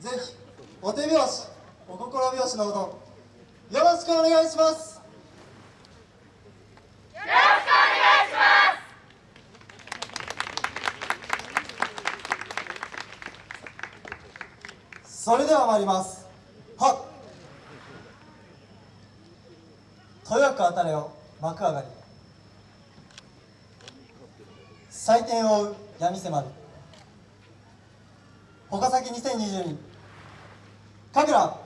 ぜひお手拍子お心拍子のほどよろしくお願いします。よろしくお願いします。それでは参ります。はとよく当たれを幕上がり。採点を追う闇迫る。岡崎2022かぐら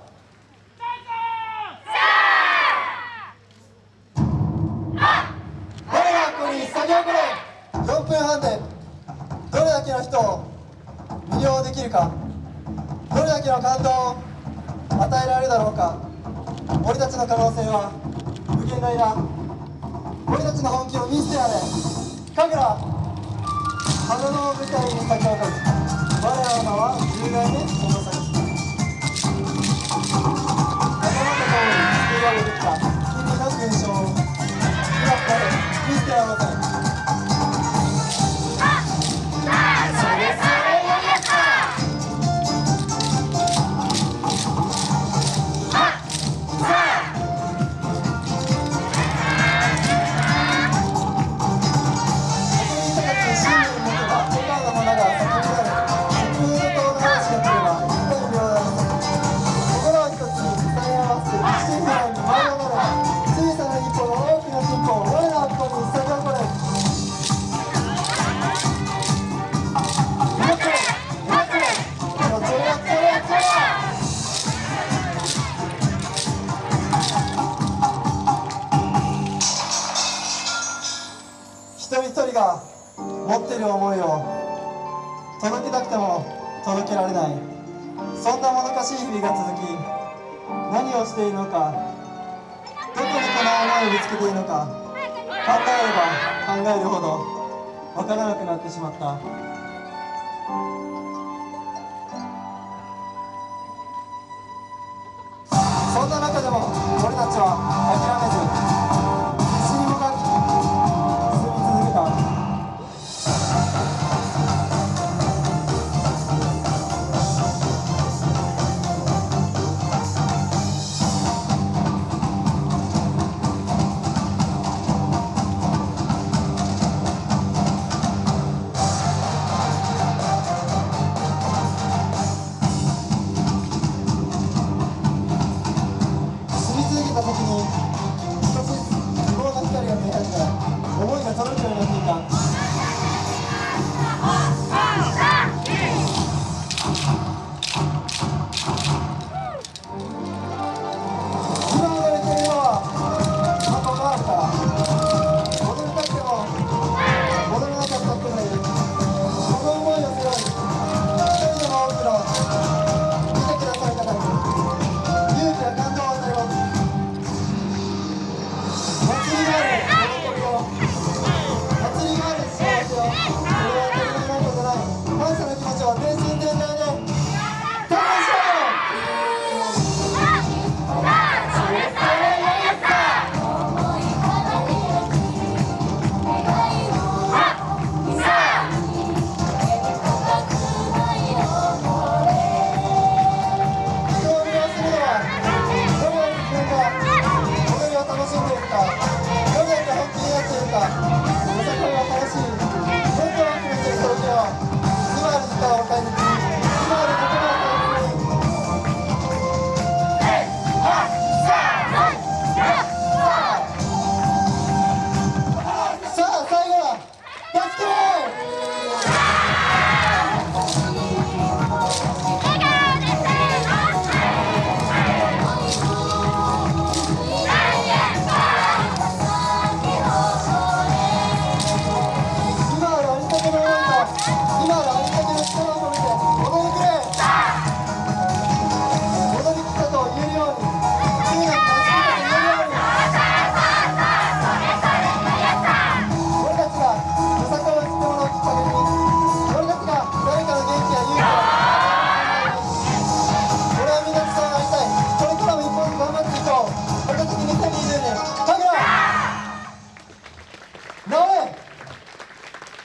4分半でどれだけの人を魅了できるかどれだけの感動を与えられるだろうか俺たちの可能性は無限大だ俺たちの本気を見せてやれ神楽花の舞台に咲き誇る我らの名は10で目が持っている思いを届けたくても届けられない。そんなもどかしい日々が続き何をしているのかどこにこの思いを見つけているのか考えれば考えるほど分からなくなってしまった。そんな中でも俺たちは諦めず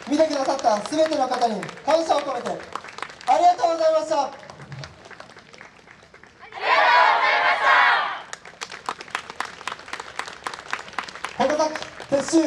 見てくださった全ての方に感謝を込めてありがとうございました。ありがとうございました。穂高撤収